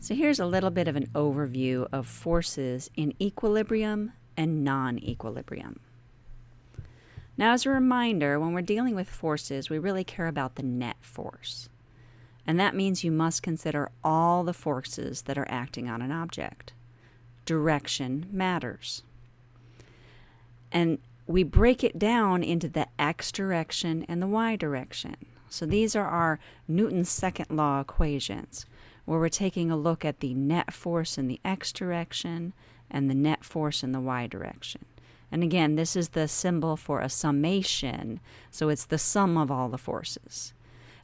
So here's a little bit of an overview of forces in equilibrium and non-equilibrium. Now as a reminder, when we're dealing with forces, we really care about the net force. And that means you must consider all the forces that are acting on an object. Direction matters. And we break it down into the x direction and the y direction. So these are our Newton's second law equations where we're taking a look at the net force in the x direction and the net force in the y direction. And again, this is the symbol for a summation, so it's the sum of all the forces.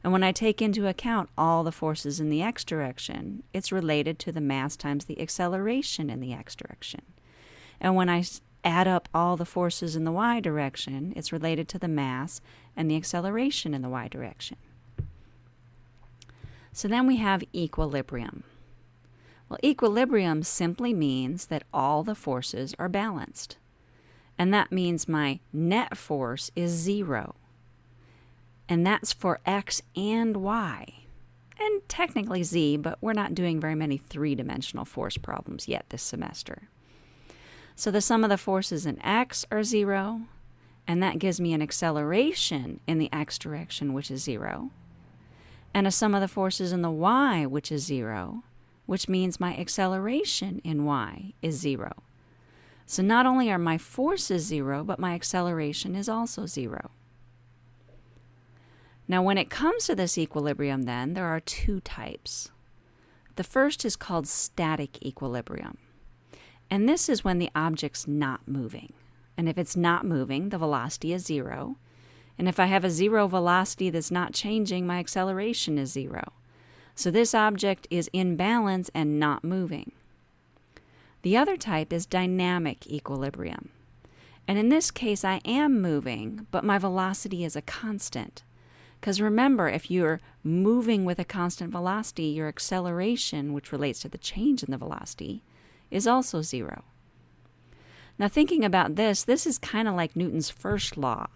And when I take into account all the forces in the x direction, it's related to the mass times the acceleration in the x direction. And when I add up all the forces in the y direction, it's related to the mass and the acceleration in the y direction. So then we have equilibrium. Well, equilibrium simply means that all the forces are balanced. And that means my net force is zero. And that's for x and y. And technically z, but we're not doing very many three-dimensional force problems yet this semester. So the sum of the forces in x are zero, and that gives me an acceleration in the x direction, which is zero and a sum of the forces in the y, which is 0, which means my acceleration in y is 0. So not only are my forces 0, but my acceleration is also 0. Now when it comes to this equilibrium then, there are two types. The first is called static equilibrium. And this is when the object's not moving. And if it's not moving, the velocity is zero. And if I have a zero velocity that's not changing, my acceleration is zero. So this object is in balance and not moving. The other type is dynamic equilibrium. And in this case, I am moving, but my velocity is a constant. Because remember, if you're moving with a constant velocity, your acceleration, which relates to the change in the velocity, is also zero. Now, thinking about this, this is kind of like Newton's first law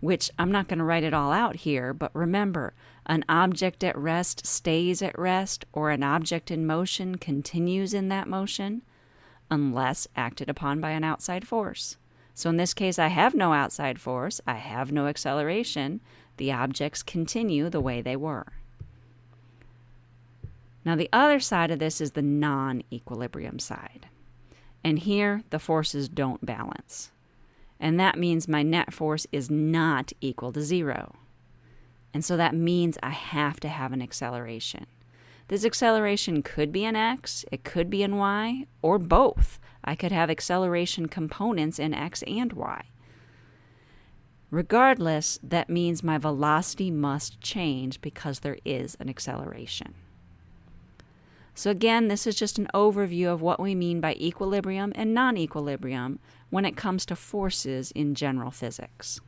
which I'm not going to write it all out here, but remember, an object at rest stays at rest, or an object in motion continues in that motion, unless acted upon by an outside force. So in this case, I have no outside force, I have no acceleration, the objects continue the way they were. Now the other side of this is the non-equilibrium side. And here, the forces don't balance and that means my net force is not equal to zero. And so that means I have to have an acceleration. This acceleration could be in x, it could be in y, or both. I could have acceleration components in x and y. Regardless, that means my velocity must change because there is an acceleration. So again, this is just an overview of what we mean by equilibrium and non-equilibrium when it comes to forces in general physics.